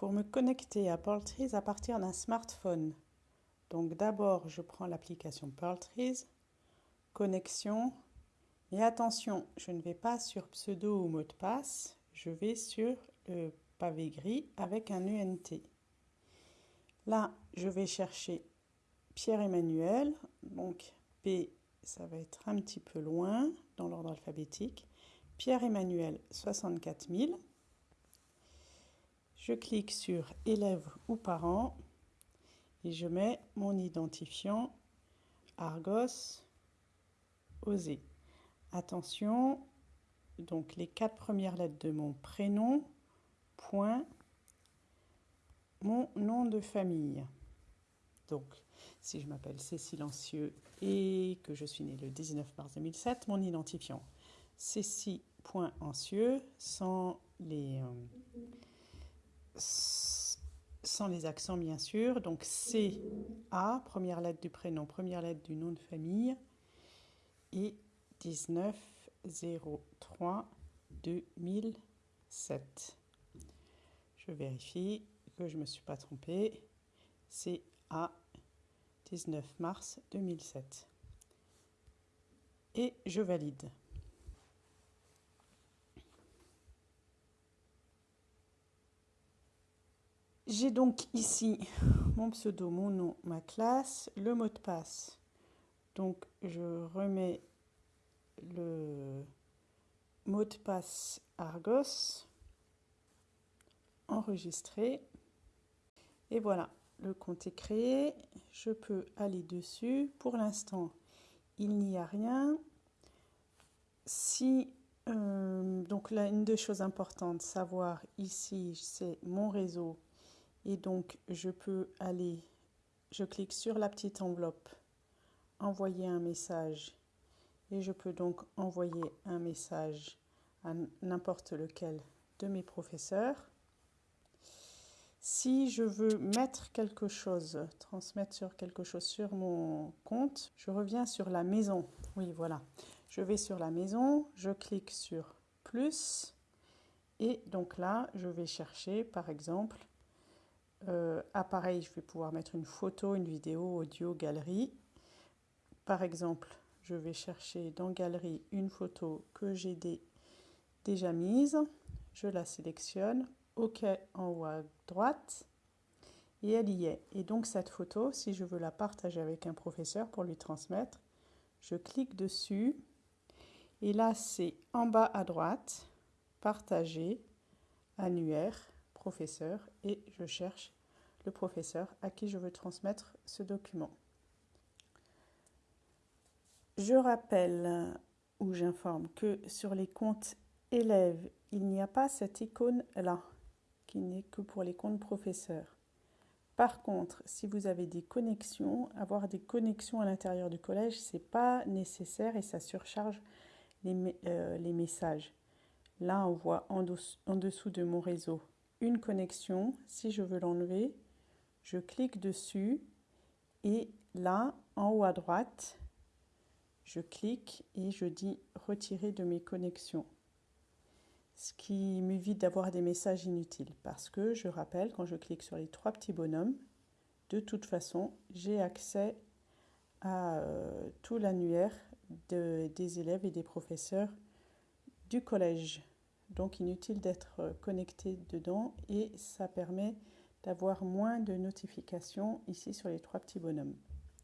pour me connecter à PearlTrees à partir d'un smartphone. Donc d'abord, je prends l'application PearlTrees, connexion, et attention, je ne vais pas sur pseudo ou mot de passe, je vais sur le pavé gris avec un UNT. Là, je vais chercher Pierre-Emmanuel, donc P, ça va être un petit peu loin dans l'ordre alphabétique. Pierre-Emmanuel, 64 000. Je clique sur élève ou parent et je mets mon identifiant Argos Osé. Attention, donc les quatre premières lettres de mon prénom, point, mon nom de famille. Donc, si je m'appelle C'est Silencieux et que je suis né le 19 mars 2007, mon identifiant Cécile.ancieux sans les... Euh, sans les accents bien sûr. Donc C, A, première lettre du prénom, première lettre du nom de famille, et 19 03 2007. Je vérifie que je ne me suis pas trompée. C'est A 19 mars 2007. Et je valide. J'ai donc ici mon pseudo, mon nom, ma classe, le mot de passe. Donc je remets le mot de passe Argos, enregistré. Et voilà, le compte est créé. Je peux aller dessus. Pour l'instant, il n'y a rien. Si, euh, donc là, une des choses importantes, savoir ici, c'est mon réseau et donc, je peux aller, je clique sur la petite enveloppe, envoyer un message. Et je peux donc envoyer un message à n'importe lequel de mes professeurs. Si je veux mettre quelque chose, transmettre sur quelque chose sur mon compte, je reviens sur la maison. Oui, voilà. Je vais sur la maison, je clique sur plus et donc là, je vais chercher par exemple euh, appareil, je vais pouvoir mettre une photo, une vidéo, audio, galerie. Par exemple, je vais chercher dans galerie une photo que j'ai déjà mise. Je la sélectionne. OK en haut à droite. Et elle y est. Et donc cette photo, si je veux la partager avec un professeur pour lui transmettre, je clique dessus. Et là, c'est en bas à droite, partager, annuaire, professeur et je cherche le professeur à qui je veux transmettre ce document. Je rappelle ou j'informe que sur les comptes élèves, il n'y a pas cette icône-là, qui n'est que pour les comptes professeurs. Par contre, si vous avez des connexions, avoir des connexions à l'intérieur du collège, ce n'est pas nécessaire et ça surcharge les, euh, messages. Là, on voit en dessous de mon réseau une connexion. Si je veux l'enlever, je clique dessus et là, en haut à droite, je clique et je dis retirer de mes connexions. Ce qui m'évite d'avoir des messages inutiles parce que je rappelle, quand je clique sur les trois petits bonhommes, de toute façon, j'ai accès à euh, tout l'annuaire des élèves et des professeurs du collège. Donc inutile d'être connecté dedans et ça permet d'avoir moins de notifications ici sur les trois petits bonhommes.